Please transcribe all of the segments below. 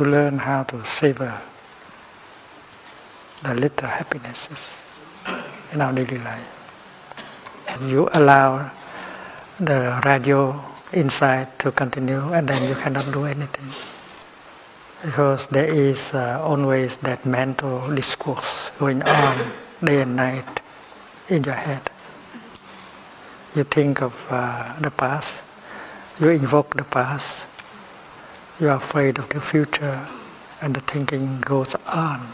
to learn how to savor the little happinesses in our daily life. You allow the radio inside to continue and then you cannot do anything. Because there is uh, always that mental discourse going on day and night in your head. You think of uh, the past, you invoke the past, you are afraid of the future, and the thinking goes on.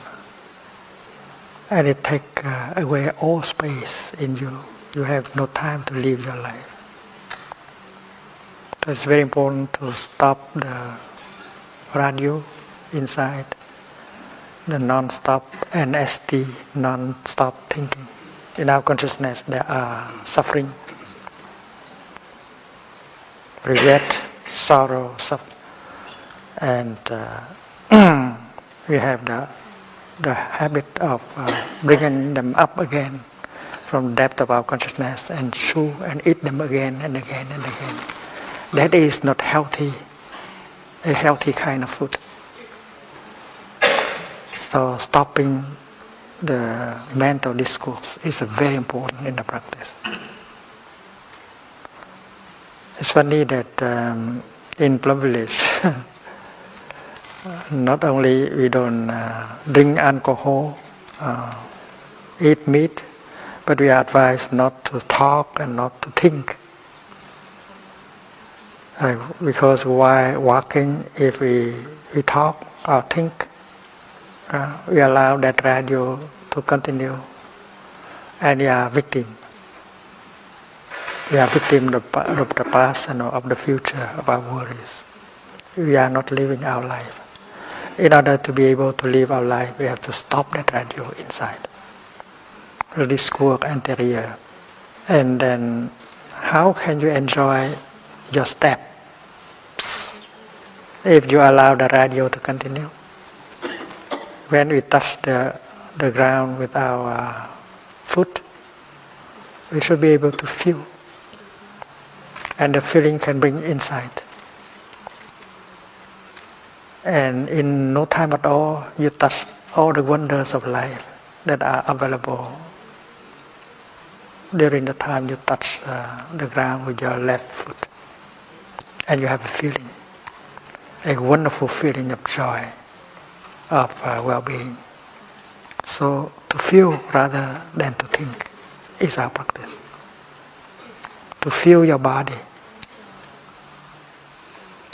And it takes uh, away all space in you. You have no time to live your life. So it's very important to stop the radio inside, the non-stop NST, non-stop thinking. In our consciousness, there are suffering, regret, sorrow, suffering and uh, we have the the habit of uh, bringing them up again from the depth of our consciousness and chew and eat them again and again and again. That is not healthy, a healthy kind of food. So stopping the mental discourse is very important in the practice. It's funny that um, in Plum Village, not only we don't uh, drink alcohol, uh, eat meat, but we are advised not to talk and not to think. Uh, because while walking, if we, we talk or think, uh, we allow that radio to continue, and we are victim. We are victim of, of the past and of the future of our worries. We are not living our life in order to be able to live our life, we have to stop that radio inside, the discourse anterior. And then, how can you enjoy your steps if you allow the radio to continue? When we touch the, the ground with our foot, we should be able to feel. And the feeling can bring insight and in no time at all you touch all the wonders of life that are available. During the time you touch uh, the ground with your left foot and you have a feeling a wonderful feeling of joy of uh, well-being. So to feel rather than to think is our practice. To feel your body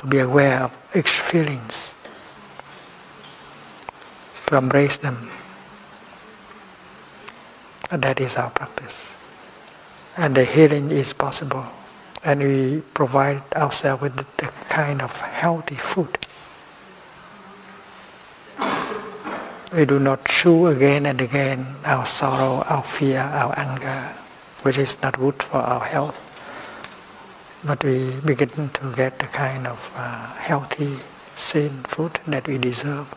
to be aware of each feelings to embrace them. And that is our practice. And the healing is possible. And we provide ourselves with the kind of healthy food. We do not chew again and again our sorrow, our fear, our anger, which is not good for our health. But we begin to get the kind of uh, healthy, sane food that we deserve.